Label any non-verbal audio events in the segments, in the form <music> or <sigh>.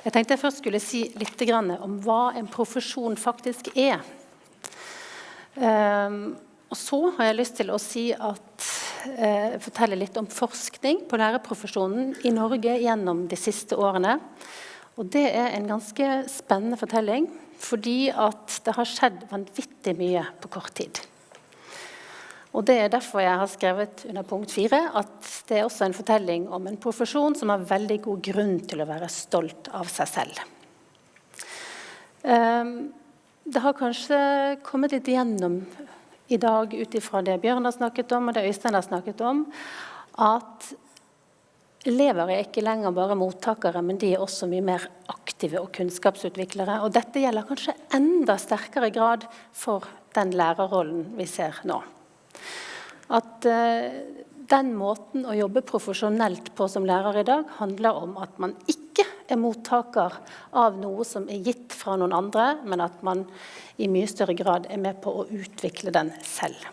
Jeg tenkte jeg først skulle si litt om hva en profesjon faktisk er. Um, og så har jeg lyst til å si at, uh, fortelle litt om forskning på lærerprofesjonen i Norge gjennom de siste årene. Og det er en ganske spennende fortelling, fordi det har skjedd vanvittig mye på kort tid. Og Det er derfor jeg har skrevet under punkt fire at det er også en fortelling om en profesjon som har veldig god grunn til å være stolt av seg selv. Um, det har kanskje kommet litt igjennom i dag ut ifra det Bjørn har snakket om, og det Øystein har snakket om, at elever er ikke lenger bare mottakere, men de er også mye mer aktive og kunnskapsutviklere. Og dette gjelder kanskje enda sterkere grad for den lærerrollen vi ser nå. At uh, den måten å jobbe profesjonelt på som lærer i dag, handler om at man ikke er mottaker av noe som er gitt fra noen andre, men at man i mye større grad er med på å utvikle den selv.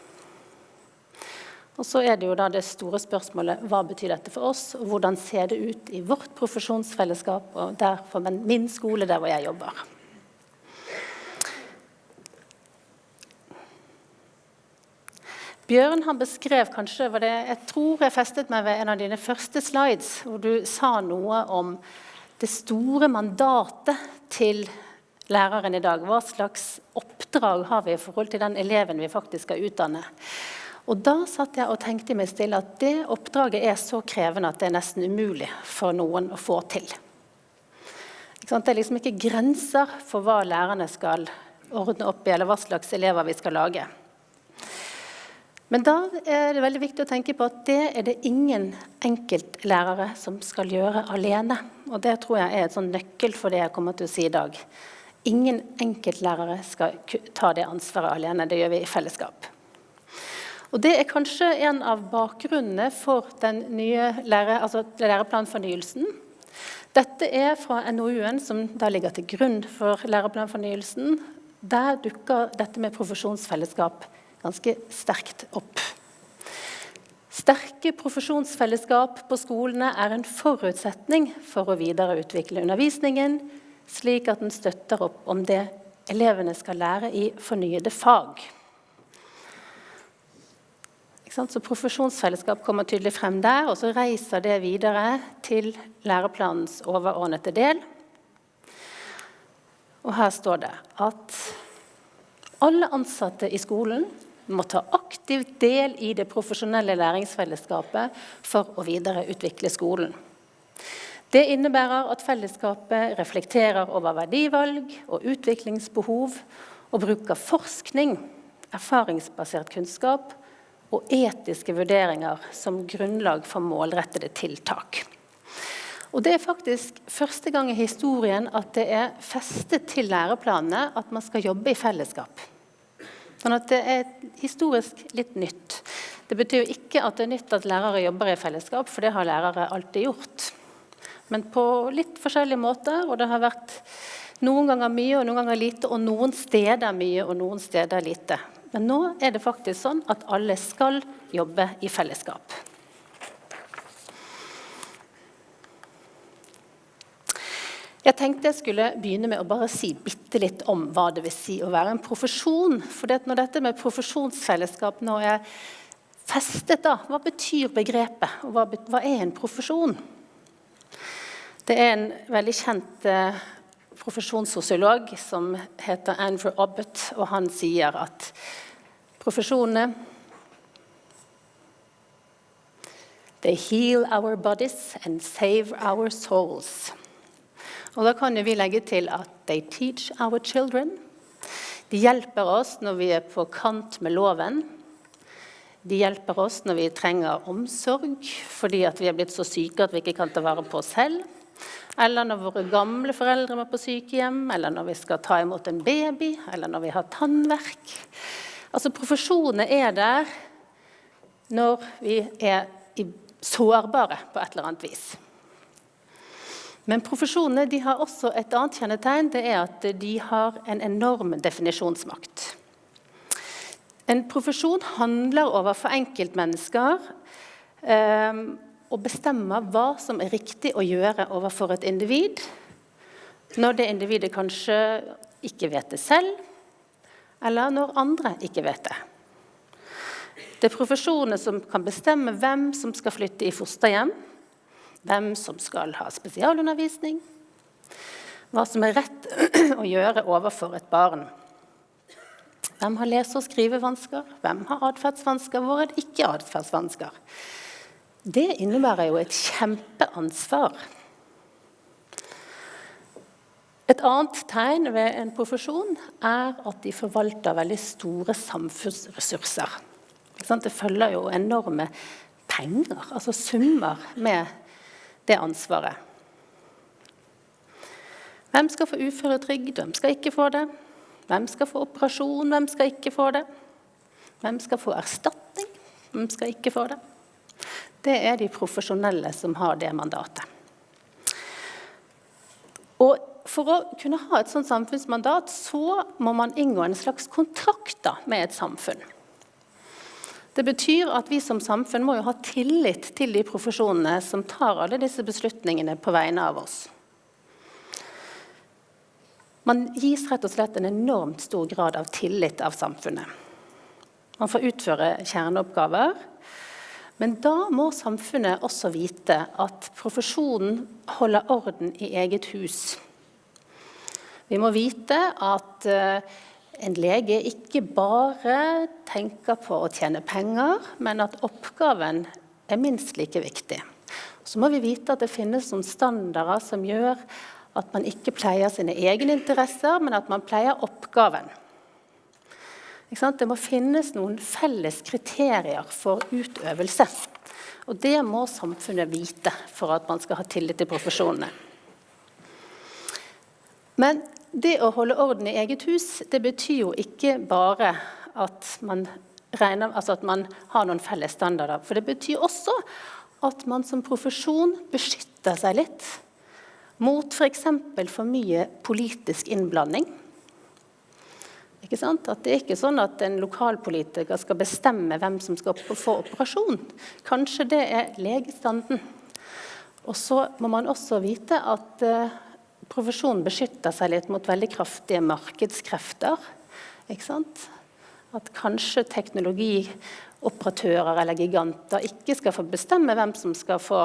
Og så er det jo da det store spørsmålet hva betyr dette for oss, og hvordan ser det ut i vårt profesjonsfellesskap og derfor min skole, der hvor jeg jobber. Bjørn han beskrev kanskje det, Jeg tror jeg festet meg ved en av dine første slides, hvor du sa noe om det store mandatet til læreren i dag. Hva slags oppdrag har vi i forhold til den eleven vi faktisk skal utdanne? Og Da satt jeg og tenkte meg stille at det oppdraget er så krevende at det er nesten umulig for noen å få til. Det er liksom ikke grenser for hva lærerne skal ordne opp i, eller hva slags elever vi skal lage. Men da er det veldig viktig å tenke på at det er det ingen enkeltlærere som skal gjøre alene. Og det tror jeg er et sånn nøkkel for det jeg kommer til å si i dag. Ingen enkeltlærere skal ta det ansvaret alene. Det gjør vi i fellesskap. Og Det er kanskje en av bakgrunnene for den nye lære, altså læreplanfornyelsen. Dette er fra NOU-en som da ligger til grunn for læreplanfornyelsen. Der dukker dette med profesjonsfellesskap ganske sterkt opp. Sterke profesjonsfellesskap på skolene er en forutsetning for å videreutvikle undervisningen, slik at den støtter opp om det elevene skal lære i fornyede fag. Så Profesjonsfellesskap kommer tydelig frem der, og så reiser det videre til læreplanens overordnede del. Og her står det at alle ansatte i skolen må ta aktivt del i det profesjonelle læringsfellesskapet for å videreutvikle skolen. Det innebærer at fellesskapet reflekterer over verdivalg og utviklingsbehov og bruker forskning, erfaringsbasert kunnskap og etiske vurderinger som grunnlag for målrettede tiltak. Og Det er faktisk første gang i historien at det er festet til læreplanene at man skal jobbe i fellesskap. Sånn at det er historisk litt nytt. Det betyr jo ikke at det er nytt at lærere jobber i fellesskap, for det har lærere alltid gjort. Men på litt forskjellige måter, og det har vært noen ganger mye og noen ganger lite, og noen steder mye og noen steder lite. Men nå er det faktisk sånn at alle skal jobbe i fellesskap. Jeg tenkte jeg skulle begynne med å bare si bitte litt om hva det vil si å være en profesjon. For det når dette med profesjonsfellesskap nå er festet, da, hva betyr begrepet? Og hva, hva er en profesjon? Det er en veldig kjent eh, profesjonssosiolog som heter Andrew Abbott, og han sier at profesjonene They heal our bodies and save our souls. Og da kan vi legge til at they teach our children. De hjelper oss når vi er på kant med loven. De hjelper oss når vi trenger omsorg fordi vi er blitt så syke at vi ikke kan ta vare på oss selv. Eller når våre gamle foreldre er på sykehjem, eller når vi skal ta imot en baby, eller når vi har tannverk. Altså Profesjonene er der når vi er sårbare på et eller annet vis. Men profesjonene de har også et annet kjennetegn. Det er at de har en enorm definisjonsmakt. En profesjon handler overfor enkeltmennesker eh, og bestemmer hva som er riktig å gjøre overfor et individ. når det individet kanskje ikke vet det selv, eller når andre ikke vet det. Det er profesjonene som kan bestemme hvem som skal flytte i fosterhjem, hvem som skal ha spesialundervisning, hva som er rett <clears throat> å gjøre overfor et barn. Hvem har lese- og skrivevansker? Hvem har atferdsvansker? Hvor er det ikke atferdsvansker? Det innebærer jo et kjempeansvar. Et annet tegn ved en profesjon er at de forvalter veldig store samfunnsressurser. Det følger jo enorme penger, altså summer, med det ansvaret. Hvem skal få uføretrygd, hvem skal ikke få det? Hvem skal få operasjon, hvem skal ikke få det? Hvem skal få erstatning, hvem skal ikke få det? Det er de profesjonelle som har det mandatet. Og For å kunne ha et sånt samfunnsmandat så må man inngå en slags kontrakt med et samfunn. Det betyr at vi som samfunn må jo ha tillit til de profesjonene som tar alle disse beslutningene på vegne av oss. Man gis rett og slett en enormt stor grad av tillit av samfunnet. Man får utføre kjerneoppgaver. Men da må samfunnet også vite at profesjonen holder orden i eget hus. Vi må vite at uh, en lege ikke bare tenker på å tjene penger, men at oppgaven er minst like viktig. Så må vi vite at det finnes noen standarder som gjør at man ikke pleier sine egne interesser, men at man pleier oppgaven. Det må finnes noen felles kriterier for utøvelse. Og det må samfunnet vite for at man skal ha tillit til profesjonene. Men det å holde orden i eget hus, det betyr jo ikke bare at man, regner, altså at man har noen felles standarder. For det betyr også at man som profesjon beskytter seg litt mot f.eks. For, for mye politisk innblanding. Ikke sant? At det er ikke sånn at en lokalpolitiker skal bestemme hvem som skal få operasjon. Kanskje det er legestanden. Og så må man også vite at uh, profesjonen beskytter seg litt mot veldig kraftige markedskrefter. Ikke sant? At kanskje teknologioperatører eller giganter ikke skal få bestemme hvem som skal få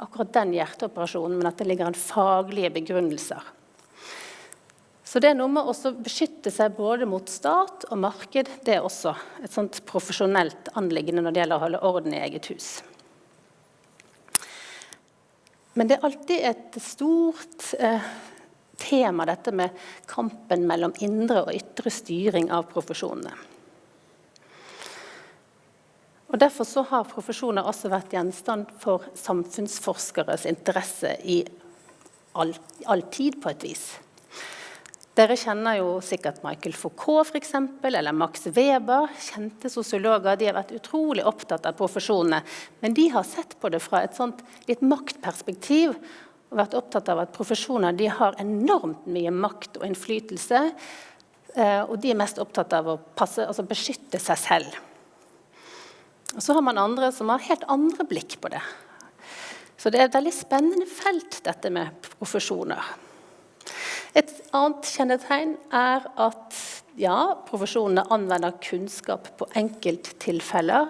akkurat den hjerteoperasjonen, men at det ligger en faglige begrunnelser. Så det er noe med å beskytte seg både mot stat og marked. Det er også et sånt profesjonelt anliggende når det gjelder å holde orden i eget hus. Men det er alltid et stort eh, tema, dette med kampen mellom indre og ytre styring av profesjonene. Og Derfor så har profesjoner også vært gjenstand for samfunnsforskeres interesse i all, all tid, på et vis. Dere kjenner jo sikkert Michael Foucault for eksempel, eller Max Weber. Kjente sosiologer. De har vært utrolig opptatt av profesjonene. Men de har sett på det fra et sånt litt maktperspektiv og vært opptatt av at profesjoner de har enormt mye makt og innflytelse. Eh, og de er mest opptatt av å passe, altså beskytte seg selv. Og så har man andre som har helt andre blikk på det. Så det er et veldig spennende felt, dette med profesjoner. Et annet kjennetegn er at ja, profesjonene anvender kunnskap på enkelttilfeller.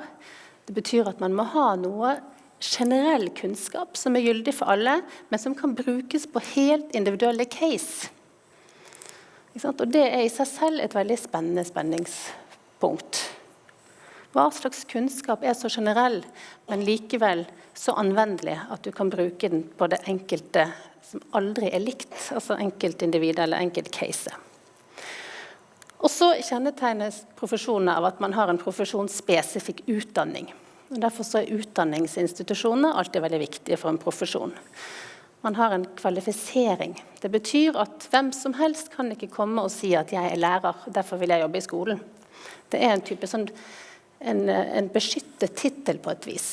Det betyr at man må ha noe generell kunnskap som er gyldig for alle, men som kan brukes på helt individuelle case. Og Det er i seg selv et veldig spennende spenningspunkt. Hva slags kunnskap er så generell, men likevel så anvendelig at du kan bruke den på det enkelte som aldri er likt, altså enkeltindividet eller enkeltcaset. Og så kjennetegnes profesjonene av at man har en profesjonsspesifikk utdanning. Og derfor er utdanningsinstitusjonene alltid veldig viktige for en profesjon. Man har en kvalifisering. Det betyr at hvem som helst kan ikke komme og si at 'jeg er lærer, derfor vil jeg jobbe i skolen'. Det er en type sånn en, en beskyttet tittel på et vis.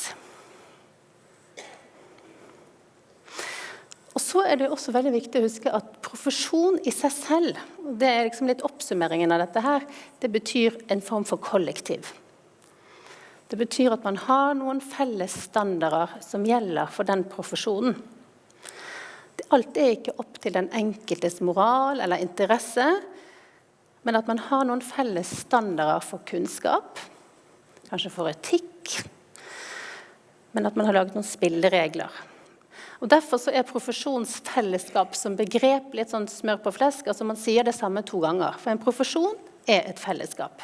Og så er det også veldig viktig å huske at profesjon i seg selv, det er liksom litt oppsummeringen av dette her, det betyr en form for kollektiv. Det betyr at man har noen felles standarder som gjelder for den profesjonen. Alt er ikke opp til den enkeltes moral eller interesse, men at man har noen felles standarder for kunnskap, kanskje for etikk, men at man har laget noen spilleregler. Og Derfor så er profesjonsfellesskap som begrep litt sånn smør på flesk. altså Man sier det samme to ganger. For en profesjon er et fellesskap.